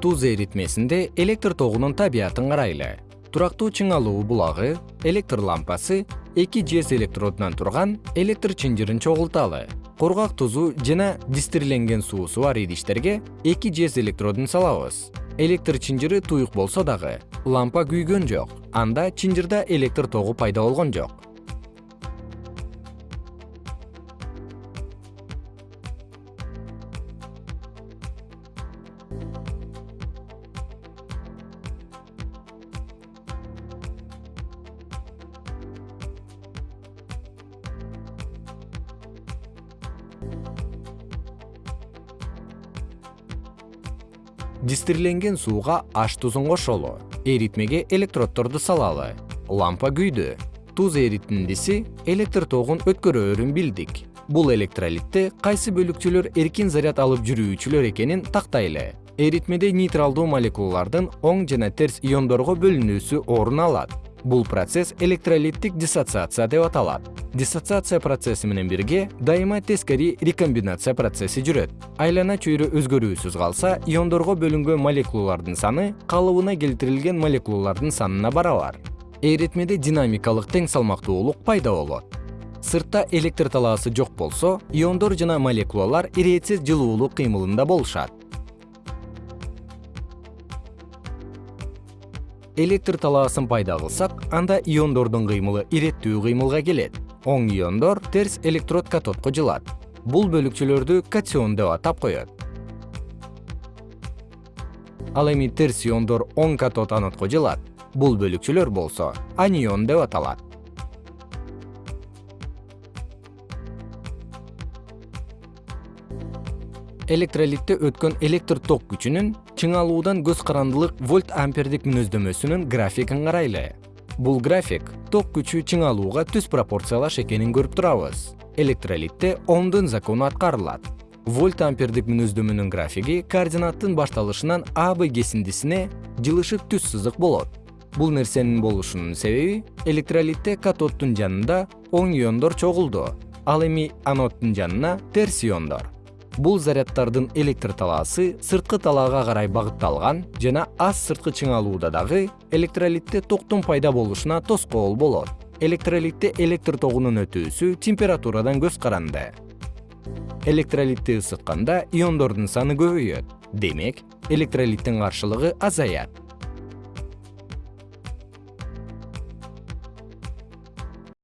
туз эритмесинде электр тогунун табиятын карайлы. Турактуу чыңалуу булагы электр лампасы эки жез электродунан турган электр чынжырын чогулталы. Кургак тузу жана дистирленген суусу бар идиштерге эки жез электродун салабыз. Электр чынжыры туюк болсо дагы лампа күйгөн жок анда чынжырда электр тогу пайда болгон жок дистирленген сууга аш тузун кошолу. Эритмеге электроддорду салалы. Лампа күйдү. Туз эритиндиси электр тогун өткөрөөрүн билдик. Бул электролитте кайсы бөлүкчөлөр эркин заряд алып жүрүүчүлөр экенин тактайлы. Эритмеде нейтралдуу молекулалардын оң жана терс иондорго бөлүнүүсү орун алат бул процесс электролиттик диссоциация деп аталат. Диссоциация процесси менен бирге дайыма тескери рекомбинация процесси жүрөт. Айлана чөйрө өзгөрүүсүз калса иондорго бөлүнгөн молекулалардын саны калыбына келтирилген молекулалардын санына барабар эритмеде динамикалык тең салмактуулук пайда болот. Сыртта электр талаасы жок болсо иондор жана молекулалар иретсиз жылуулук кыймылында болушат электр талаасын пайда кылсак анда иондордун кыймылы иреттүү кыймылга келет. Оң иондор терс электрод катодко жылат. Бул бөлүкчөлөрдү катион деп атап коет. Ал эми терс иондор оң катод анодко жылат. Бул бөлүкчөлөр болсо анион деп аталат электролитте өткөн электр ток күчүнүн чыңалуудан көз карандылык вольт ампердик мүнөздөмөсүнүн графигин карайлы. Бул график ток күчү чыңалууга түз пропорциялаш экенин көрүп турабыз. Электролитте омдун закону аткарылат. Вольт ампердик мүнөздөмөнүн графиги координаттын башталышынан а б кесиндисине жылышык түз сызык болот. Бул нерсенин болушунун себеби электролитте катоддун жанында оң иондор чогулду. Ал эми аноддун жанына терс иондор бул заряддардын электр талаасы сырткы талаага карай багытталган жана аз сырткы чыңалууда дагы электролитте токтун пайда болушуна тоскоол болот. Электролитте электр тогунун өтүүсү температурадан көз каранды. Электролитти ысытканда иондордун саны көбөйөт. Демек электролиттин каршылыгы азаят